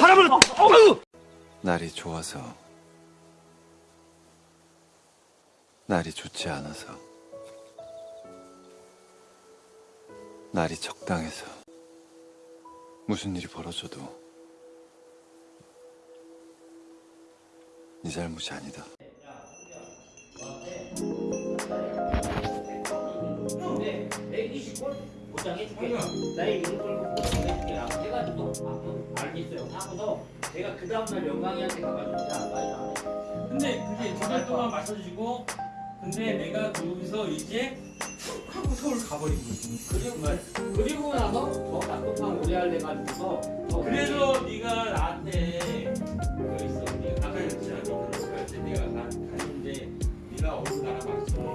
사람을. 날이 좋아서 날이 좋지 않아서 날이 적당해서 무슨 일이 벌어져도 네 잘못이 아니다. 근데 120골 보장해줄게. 나의 이름 제가 그 다음날 영광이한테 가가지고 야, 나이 안 해. 근데 그게 두 달 동안 맞춰주시고 근데 내가 거기서 이제 툭 하고 서울 가버린 거지. 그리고, 그리고 나서 더 답답한 오래 할 래 가지고서 더 그래서 네가 나한테 그 있어. 네가 아까 그랬잖아. 너 그랬을 때 네가 가, 갔는데 네가 어느 나라 잘못이 아니야.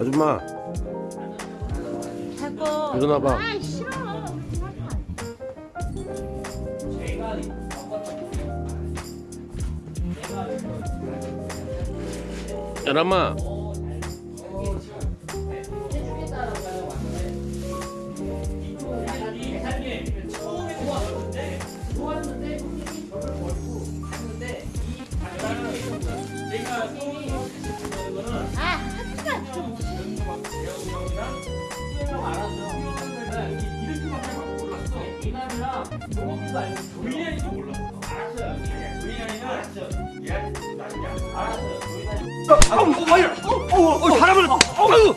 아줌마. 일어나봐. 아싫 조금도 알고 조인이도 몰랐어 알았어요. 조인이는 알았어요. 나중에 알았어요. 조인이 아우, 와이어. 어, 어, 사람을. 어우.